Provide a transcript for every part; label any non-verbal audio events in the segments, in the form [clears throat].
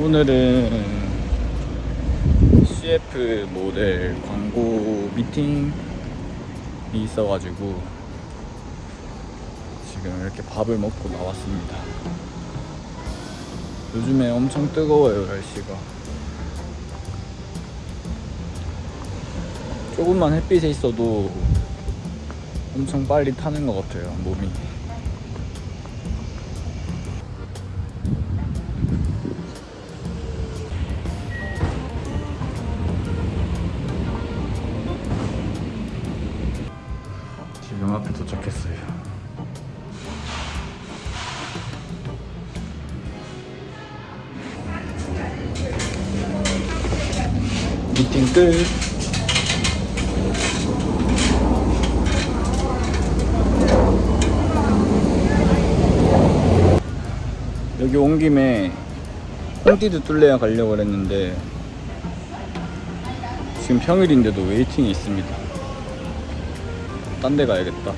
오늘은 CF 모델 광고 미팅이 있어가지고 지금 이렇게 밥을 먹고 나왔습니다. 요즘에 엄청 뜨거워요 날씨가. 조금만 햇빛에 있어도 엄청 빨리 타는 것 같아요 몸이. 미팅 끝. 여기 온 김에 홈티드 뚫레야 가려고 그랬는데 지금 평일인데도 waiting이 있습니다. 딴 데 가야겠다.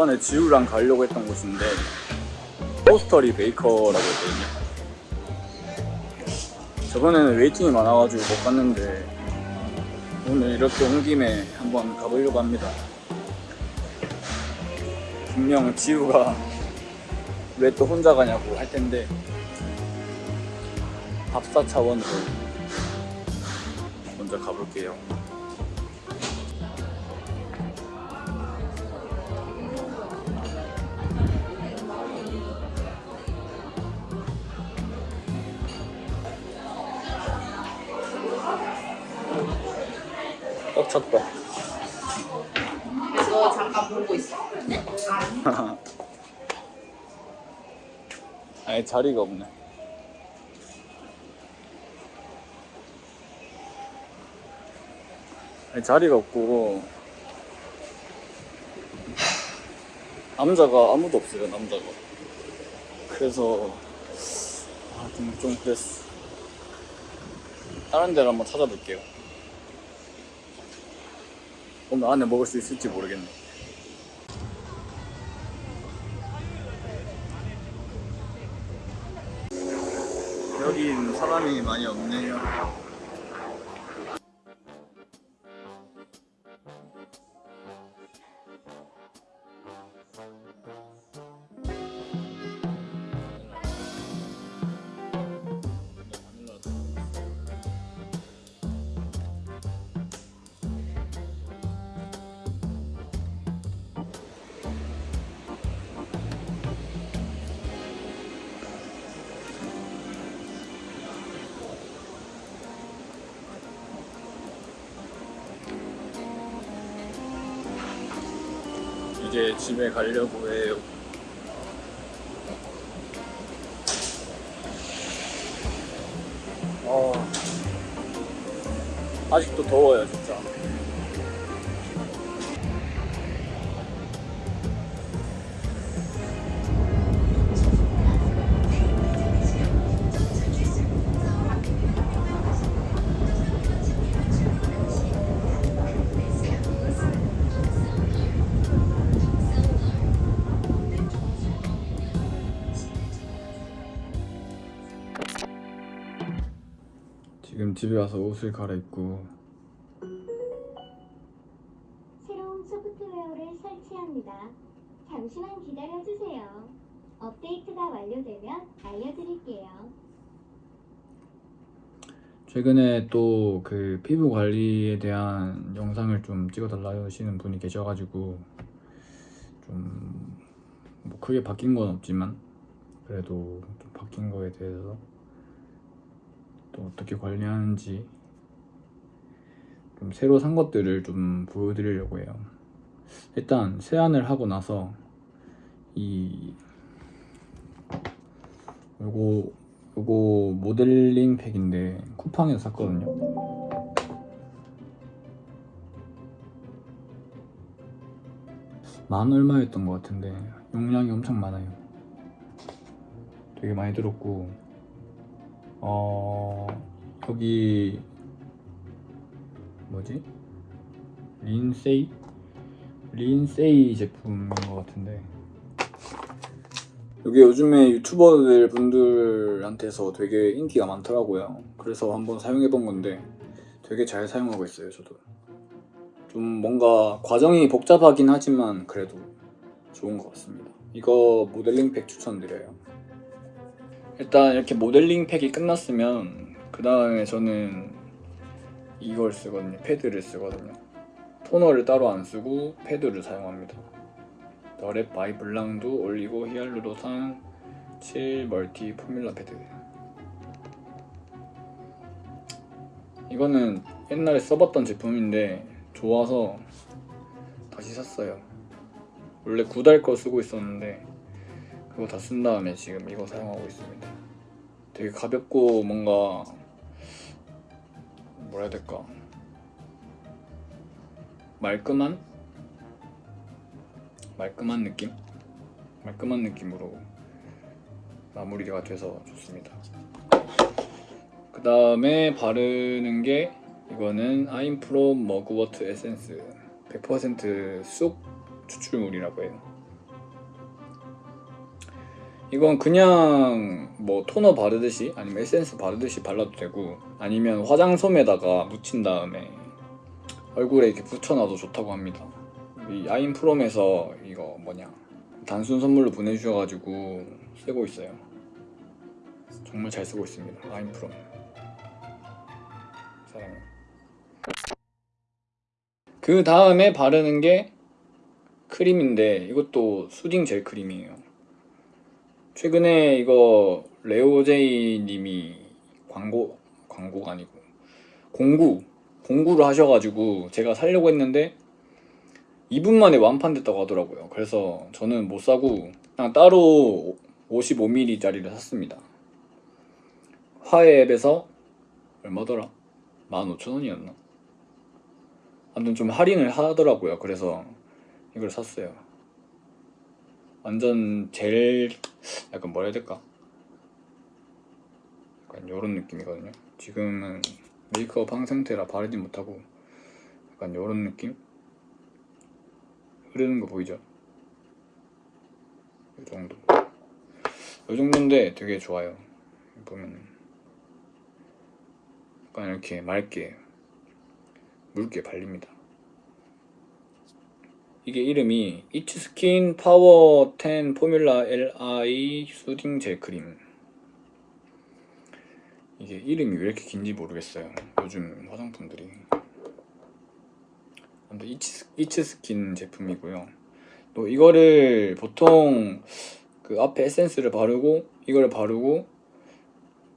저번에 지우랑 가려고 했던 곳인데 포스터리 베이커라고 했거든요. 저번에는 waiting이 많아가지고 못 갔는데 오늘 이렇게 온 김에 한번 가보려고 합니다. 분명 지우가 왜 또 혼자 가냐고 할 텐데 답사 차원으로 먼저 가볼게요. 너 잠깐 보고 있어. [laughs] 아니 자리가 없네. 아니 자리가 없고 남자가 아무도 없어요 남자가. 그래서 아 좀 좀 그랬어. 다른 데를 한번 찾아볼게요. 오늘 안에 먹을 수 있을지 모르겠네. 여긴 사람이 많이 없네요. 이제 집에 가려고 해요. 어, 아직도 더워요, 집에 와서 옷을 갈아입고 새로운 소프트웨어를 설치합니다. 잠시만 기다려주세요. 업데이트가 완료되면 알려드릴게요. 최근에 또 그 피부 관리에 대한 영상을 좀 찍어달라 하시는 분이 계셔가지고 좀 뭐 크게 바뀐 건 없지만 그래도 좀 바뀐 거에 대해서 또 어떻게 관리하는지 좀 새로 산 것들을 좀 보여드리려고 해요. 일단 세안을 하고 나서 이 요거 요거 모델링 팩인데 쿠팡에서 샀거든요. 만 얼마였던 것 같은데 용량이 엄청 많아요. 되게 많이 들었고 어 여기 뭐지? 린세이? 린세이 제품인 것 같은데. 이게 요즘에 유튜버들 분들한테서 되게 인기가 많더라고요. 그래서 한번 사용해 본 건데 되게 잘 사용하고 있어요 저도. 좀 뭔가 과정이 복잡하긴 하지만 그래도 좋은 것 같습니다. 이거 모델링 팩 추천드려요 일단 이렇게 모델링 팩이 끝났으면 그 다음에 저는 이걸 쓰거든요. 패드를 쓰거든요. 토너를 따로 안 쓰고 패드를 사용합니다. 더랩 바이 블랑두 올리고 히알루론산 7 멀티 포뮬라 패드. 이거는 옛날에 써봤던 제품인데 좋아서 다시 샀어요. 원래 구달 거 쓰고 있었는데 그거 다 쓴 다음에 지금 이거 사용하고 있습니다. 되게 가볍고 뭔가 뭐라 해야 될까? 말끔한? 말끔한 느낌? 말끔한 느낌으로 마무리가 돼서 좋습니다. 그 다음에 바르는 게 이거는 아임프롬 mugwort 에센스 100%쑥 추출물이라고 해요 이건 그냥 뭐 토너 바르듯이 아니면 에센스 바르듯이 발라도 되고 아니면 화장솜에다가 묻힌 다음에 얼굴에 이렇게 붙여놔도 좋다고 합니다. 이 아임프롬에서 이거 뭐냐 단순 선물로 보내주셔가지고 쓰고 있어요. 정말 잘 쓰고 있습니다 아임프롬. 사랑해요. 그 다음에 바르는 게 크림인데 이것도 수딩 젤 크림이에요 최근에 이거 레오제이 님이 광고 광고가 아니고 공구 공구를 하셔가지고 제가 살려고 했는데 2분 만에 완판됐다고 하더라고요 그래서 저는 못 사고 그냥 따로 55ml 짜리를 샀습니다 화해 앱에서 얼마더라? 15,000원이었나? 아무튼 좀 할인을 하더라고요 그래서 이걸 샀어요 완전 젤 약간 뭐라 해야 될까? 약간 요런 느낌이거든요 지금은 메이크업 한 상태라 바르지 못하고 약간 요런 느낌? 흐르는 거 보이죠? 이 정도 이 정도인데 되게 좋아요 보면 약간 이렇게 맑게 묽게 발립니다 이게 이름이 이츠스킨 파워 10 포뮬라 LI 수딩 젤 크림 이게 이름이 왜 이렇게 긴지 모르겠어요. 요즘 화장품들이. 아무튼 이츠, 이츠스킨 제품이고요. 또 이거를 보통 그 앞에 에센스를 바르고 이걸 바르고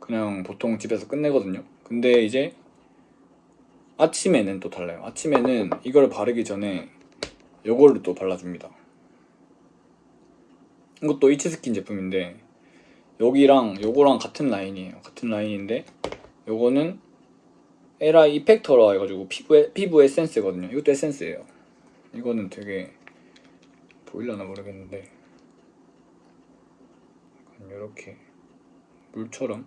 그냥 보통 집에서 끝내거든요. 근데 이제 아침에는 또 달라요. 아침에는 이걸 바르기 전에 요거를 또 발라줍니다. 이것도 이츠스킨 제품인데 여기랑 요거랑 같은 라인이에요. 같은 라인인데 요거는 LI 이펙터라 해가지고 피부, 피부 에센스거든요. 이것도 에센스예요. 이거는 되게 보일라나 모르겠는데 요렇게 물처럼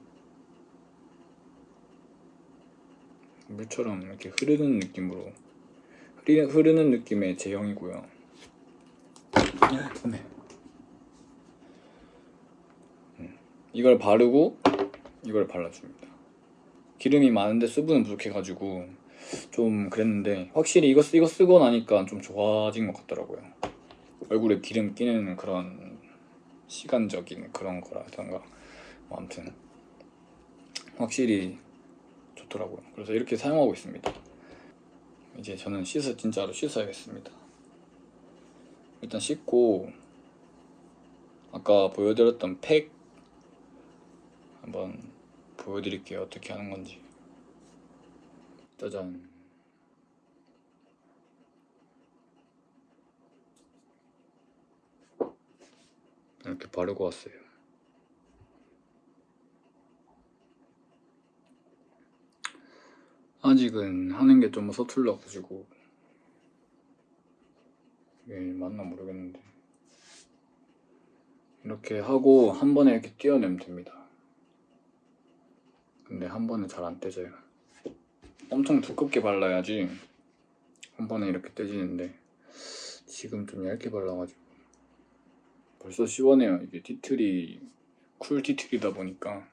물처럼 이렇게 흐르는 느낌으로 흐르는 느낌의 제형이고요. 네. 음, 이걸 바르고 이걸 발라줍니다. 기름이 많은데 수분은 부족해가지고 좀 그랬는데 확실히 이거, 쓰- 이거 쓰고 나니까 좀 좋아진 것 같더라고요. 얼굴에 기름 끼는 그런 시간적인 그런 거라던가. 뭐 아무튼 확실히 좋더라고요. 그래서 이렇게 사용하고 있습니다 이제 저는 씻어 진짜로 씻어야겠습니다. 일단 씻고 아까 보여드렸던 팩 한번 보여드릴게요. 어떻게 하는 건지. 짜잔. 이렇게 바르고 왔어요 아직은 하는 게 좀 서툴러가지고. 이게 맞나 모르겠는데. 이렇게 하고 한 번에 이렇게 띄어내면 됩니다. 근데 한 번에 잘 안 떼져요. 엄청 두껍게 발라야지 한 번에 이렇게 떼지는데 지금 좀 얇게 발라가지고. 벌써 시원해요. 이게 티틀이 쿨 티틀이다 보니까.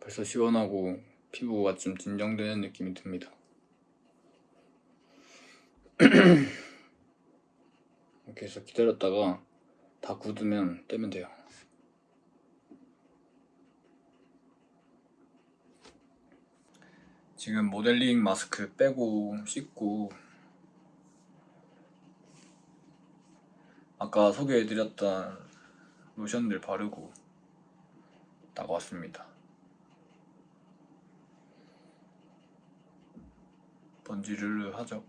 벌써 시원하고 피부가 좀 진정되는 느낌이 듭니다. [clears throat] 이렇게 해서 기다렸다가 다 굳으면 떼면 돼요. 지금 모델링 마스크 빼고 씻고 아까 소개해드렸던 로션들 바르고 나가왔습니다 번지르르 하죠.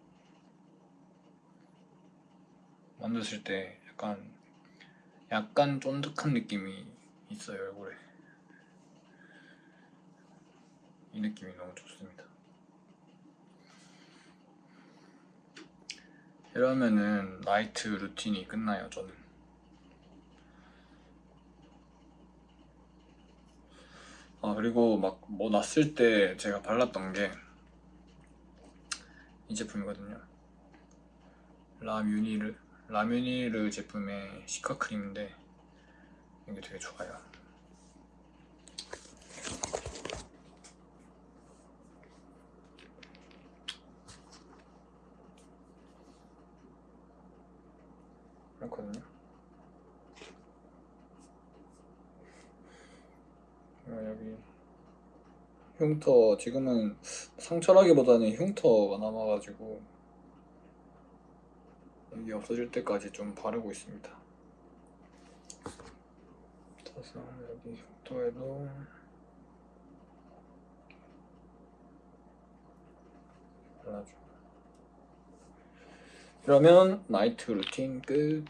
만졌을 때 약간 약간 쫀득한 느낌이 있어요 얼굴에. 이 느낌이 너무 좋습니다. 이러면은 나이트 루틴이 끝나요 저는. 아 그리고 막 뭐 났을 때 제가 발랐던 게 이 제품이거든요. 라뮤니르 라뮤니르 제품의 시카 크림인데 이게 되게 좋아요 어, 여기 흉터 지금은 상처라기보다는 흉터가 남아가지고 여기 없어질 때까지 좀 바르고 있습니다. 그래서 여기 흉터에도 발라줘 그러면 나이트 루틴 끝.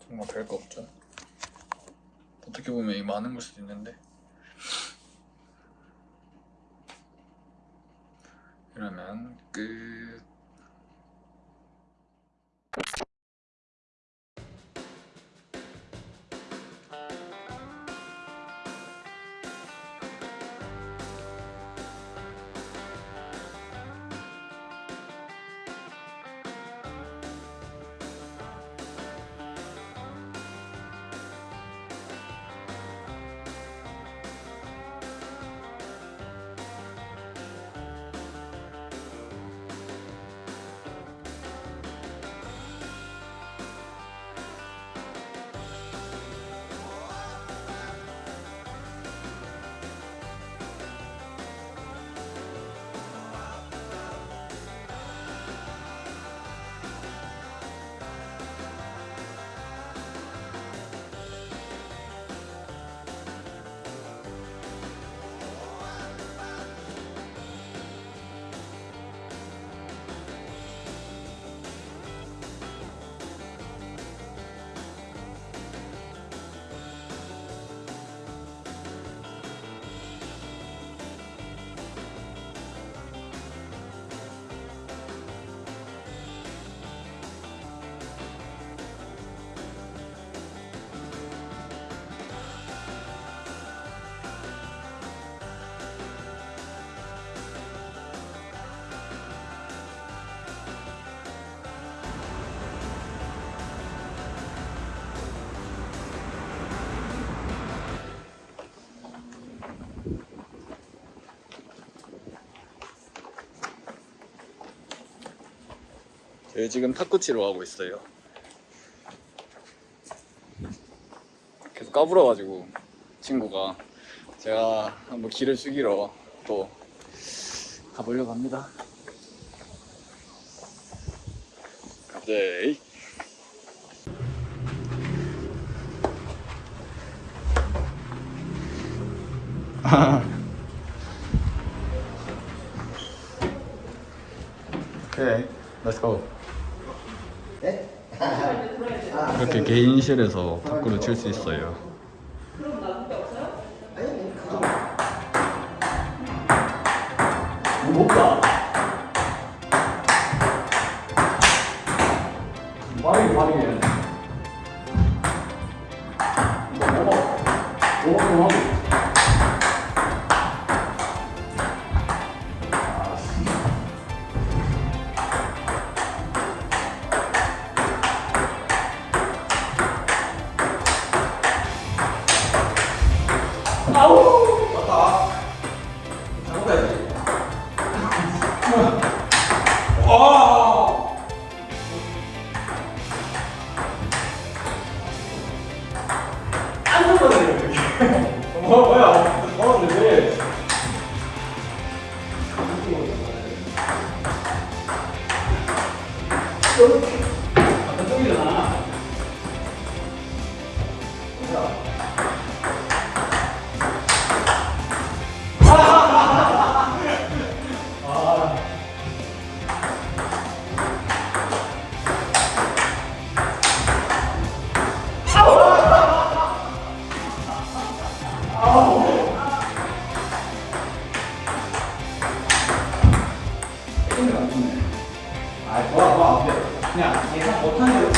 정말 별거 없죠 어떻게 보면 이 많은 걸 수도 있는데. 이러면 끝 저희 지금 탁구치러 가고 있어요. 계속 까불어가지고 친구가 제가 한번 길을 죽이러 또 가보려고 합니다. [laughs] let's go. 이렇게 개인실에서 탁구를 칠 수 있어요. 못가. 빠르게 아, 좋아, 좋아. 그냥 예상 못한 대로